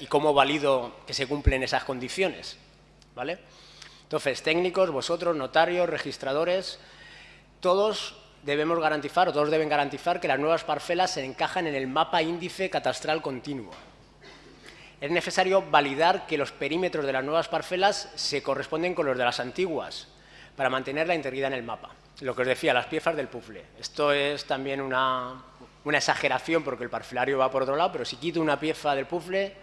y cómo valido que se cumplen esas condiciones. ¿vale? Entonces, técnicos, vosotros, notarios, registradores, todos debemos garantizar, o todos deben garantizar que las nuevas parcelas se encajan en el mapa índice catastral continuo. Es necesario validar que los perímetros de las nuevas parcelas se corresponden con los de las antiguas, para mantener la integridad en el mapa. Lo que os decía, las piezas del puzzle. Esto es también una, exageración porque el parcelario va por otro lado, pero si quito una pieza del puzzle,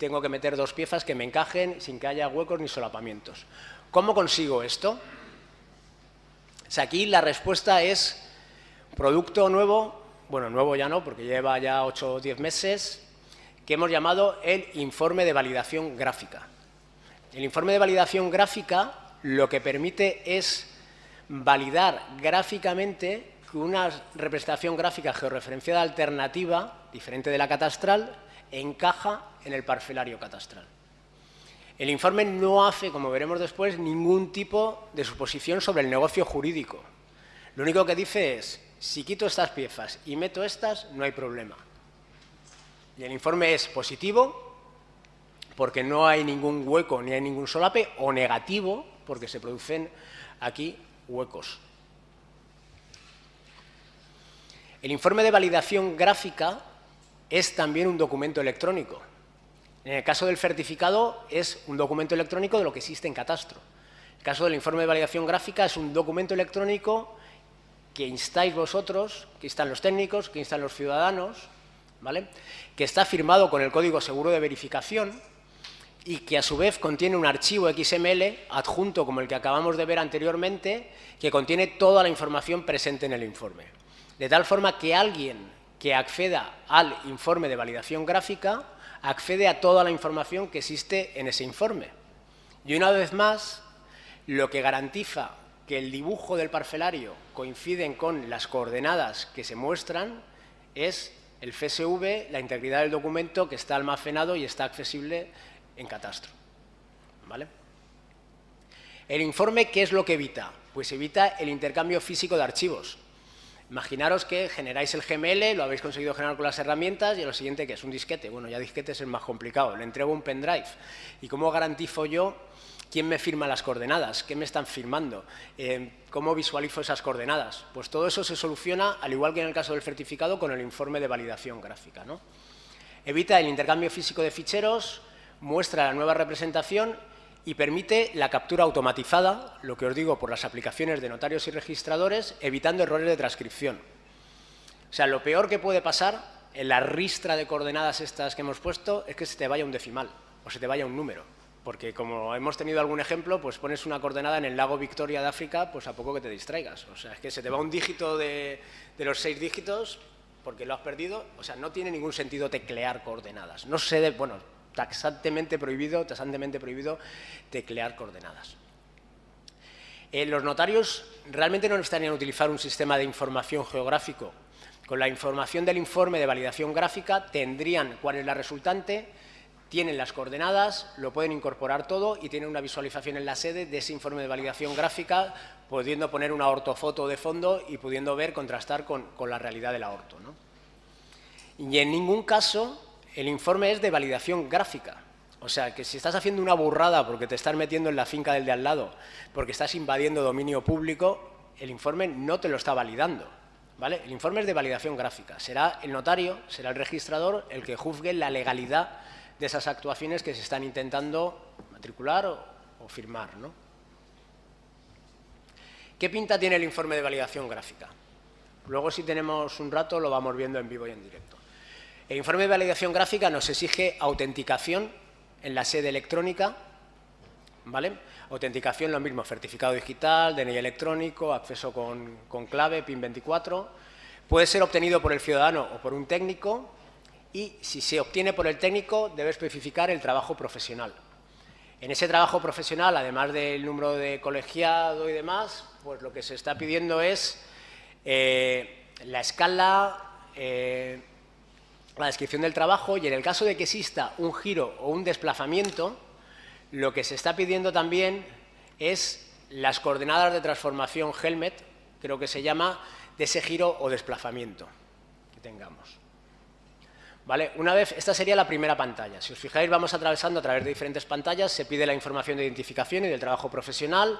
tengo que meter dos piezas que me encajen sin que haya huecos ni solapamientos. ¿Cómo consigo esto? aquí la respuesta es producto nuevo, bueno, nuevo ya no, porque lleva ya 8 o 10 meses, que hemos llamado el informe de validación gráfica. El informe de validación gráfica lo que permite es validar gráficamente que una representación gráfica georreferenciada alternativa, diferente de la catastral, encaja en el parcelario catastral. El informe no hace, como veremos después, ningún tipo de suposición sobre el negocio jurídico. Lo único que dice es, si quito estas piezas y meto estas, no hay problema. Y el informe es positivo, porque no hay ningún hueco ni hay ningún solape, o negativo, porque se producen aquí huecos. El informe de validación gráfica es también un documento electrónico. En el caso del certificado es un documento electrónico de lo que existe en catastro. En el caso del informe de validación gráfica es un documento electrónico que instáis vosotros, que instan los técnicos, que instan los ciudadanos, ¿vale? que está firmado con el código seguro de verificación y que a su vez contiene un archivo XML adjunto como el que acabamos de ver anteriormente, que contiene toda la información presente en el informe. De tal forma que alguien que acceda al informe de validación gráfica accede a toda la información que existe en ese informe. Y una vez más, lo que garantiza que el dibujo del parcelario coinciden con las coordenadas que se muestran es el FSV, la integridad del documento que está almacenado y está accesible en catastro. ¿Vale? El informe, ¿qué es lo que evita? Pues evita el intercambio físico de archivos. Imaginaros que generáis el GML, lo habéis conseguido generar con las herramientas y lo siguiente que es un disquete. Bueno, ya disquete es el más complicado, le entrego un pendrive. ¿Y cómo garantizo yo quién me firma las coordenadas? ¿Qué me están firmando? Eh, ¿Cómo visualizo esas coordenadas? Pues todo eso se soluciona, al igual que en el caso del certificado, con el informe de validación gráfica. ¿no? Evita el intercambio físico de ficheros, muestra la nueva representación y permite la captura automatizada, lo que os digo, por las aplicaciones de notarios y registradores, evitando errores de transcripción. O sea, lo peor que puede pasar en la ristra de coordenadas estas que hemos puesto es que se te vaya un decimal o se te vaya un número. Porque como hemos tenido algún ejemplo, pues pones una coordenada en el lago Victoria de África, pues a poco que te distraigas. O sea, es que se te va un dígito de, los seis dígitos porque lo has perdido. O sea, no tiene ningún sentido teclear coordenadas. No sé, bueno, taxantemente prohibido, taxantemente prohibido teclear coordenadas. Eh, los notarios realmente no necesitarían utilizar un sistema de información geográfico. Con la información del informe de validación gráfica tendrían cuál es la resultante, tienen las coordenadas, lo pueden incorporar todo y tienen una visualización en la sede de ese informe de validación gráfica, pudiendo poner una ortofoto de fondo y pudiendo ver, contrastar con, la realidad del orto. ¿no? Y en ningún caso el informe es de validación gráfica. O sea, que si estás haciendo una burrada porque te estás metiendo en la finca del de al lado, porque estás invadiendo dominio público, el informe no te lo está validando. ¿vale? El informe es de validación gráfica. Será el notario, será el registrador el que juzgue la legalidad de esas actuaciones que se están intentando matricular o, firmar. ¿no? ¿Qué pinta tiene el informe de validación gráfica? Luego, si tenemos un rato, lo vamos viendo en vivo y en directo. El informe de validación gráfica nos exige autenticación en la sede electrónica, ¿vale? Autenticación, lo mismo, certificado digital, DNI electrónico, acceso con, clave, PIN 24. Puede ser obtenido por el ciudadano o por un técnico y si se obtiene por el técnico debe especificar el trabajo profesional. En ese trabajo profesional, además del número de colegiado y demás, pues lo que se está pidiendo es eh, la escala, eh, la descripción del trabajo y en el caso de que exista un giro o un desplazamiento, lo que se está pidiendo también es las coordenadas de transformación Helmet, creo que se llama, de ese giro o desplazamiento que tengamos. ¿Vale? Una vez, esta sería la primera pantalla. Si os fijáis, vamos atravesando a través de diferentes pantallas, se pide la información de identificación y del trabajo profesional,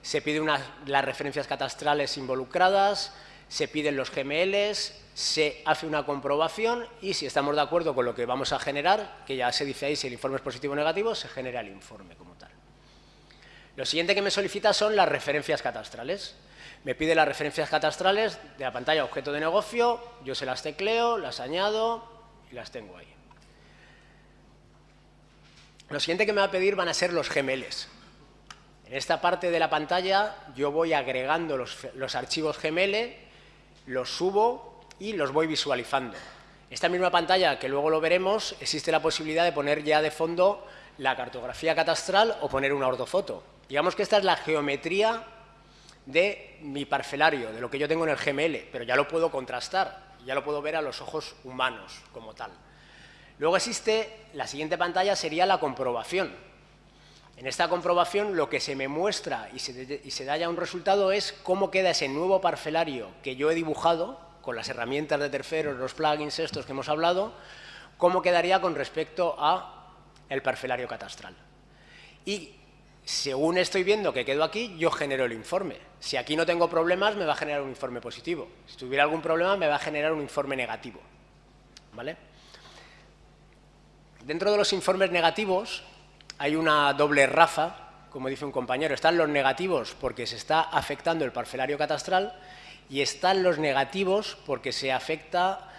se piden las referencias catastrales involucradas, se piden los GMLs, se hace una comprobación y si estamos de acuerdo con lo que vamos a generar, que ya se dice ahí si el informe es positivo o negativo, se genera el informe como tal. Lo siguiente que me solicita son las referencias catastrales. Me pide las referencias catastrales de la pantalla objeto de negocio, yo se las tecleo, las añado, y las tengo ahí. Lo siguiente que me va a pedir van a ser los GMLs. En esta parte de la pantalla yo voy agregando los, archivos GML, los subo y los voy visualizando. Esta misma pantalla, que luego lo veremos, existe la posibilidad de poner ya de fondo la cartografía catastral o poner una ortofoto. Digamos que esta es la geometría de mi parcelario, de lo que yo tengo en el GML, pero ya lo puedo contrastar ya lo puedo ver a los ojos humanos como tal. Luego existe, la siguiente pantalla sería la comprobación. En esta comprobación lo que se me muestra y se, da ya un resultado es cómo queda ese nuevo parcelario que yo he dibujado con las herramientas de terceros, los plugins estos que hemos hablado, cómo quedaría con respecto a el parcelario catastral. Y según estoy viendo que quedo aquí, yo genero el informe. Si aquí no tengo problemas, me va a generar un informe positivo. Si tuviera algún problema, me va a generar un informe negativo. ¿Vale? Dentro de los informes negativos hay una doble raza, como dice un compañero. Están los negativos porque se está afectando el parcelario catastral y están los negativos porque se afecta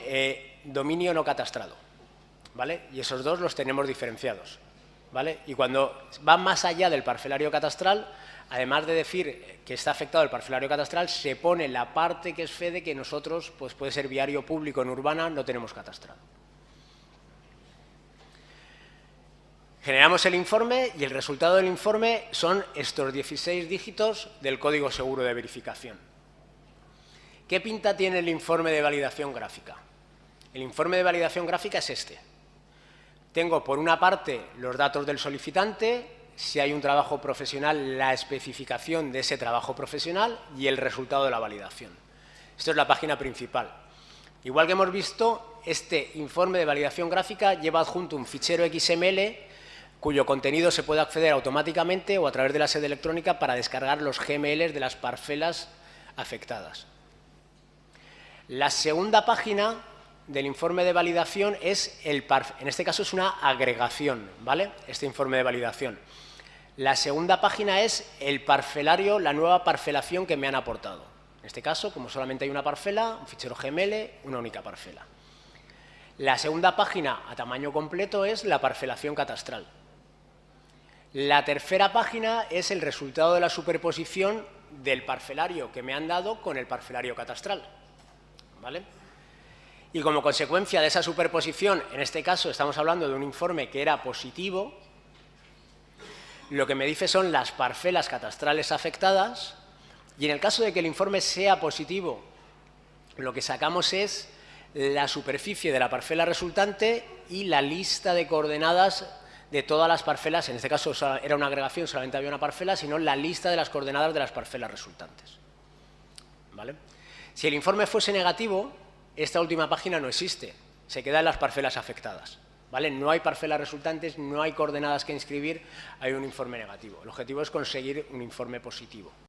eh, dominio no catastrado. ¿Vale? Y esos dos los tenemos diferenciados. Y cuando va más allá del parcelario catastral, además de decir que está afectado el parcelario catastral, se pone la parte que es FEDE que nosotros, pues puede ser viario público en urbana, no tenemos catastrado. Generamos el informe y el resultado del informe son estos 16 dígitos del código seguro de verificación. ¿Qué pinta tiene el informe de validación gráfica? El informe de validación gráfica es este. Tengo, por una parte, los datos del solicitante, si hay un trabajo profesional, la especificación de ese trabajo profesional y el resultado de la validación. Esto es la página principal. Igual que hemos visto, este informe de validación gráfica lleva adjunto un fichero XML cuyo contenido se puede acceder automáticamente o a través de la sede electrónica para descargar los GMLs de las parcelas afectadas. La segunda página del informe de validación es el en este caso es una agregación, ¿vale? Este informe de validación. La segunda página es el parcelario, la nueva parcelación que me han aportado. En este caso, como solamente hay una parcela, un fichero GML, una única parcela. La segunda página a tamaño completo es la parcelación catastral. La tercera página es el resultado de la superposición del parcelario que me han dado con el parcelario catastral. ¿Vale? Y como consecuencia de esa superposición, en este caso estamos hablando de un informe que era positivo, lo que me dice son las parcelas catastrales afectadas y en el caso de que el informe sea positivo, lo que sacamos es la superficie de la parcela resultante y la lista de coordenadas de todas las parcelas, en este caso era una agregación, solamente había una parcela, sino la lista de las coordenadas de las parcelas resultantes. ¿Vale? Si el informe fuese negativo, esta última página no existe, se quedan las parcelas afectadas. ¿Vale? No hay parcelas resultantes, no hay coordenadas que inscribir, hay un informe negativo. El objetivo es conseguir un informe positivo.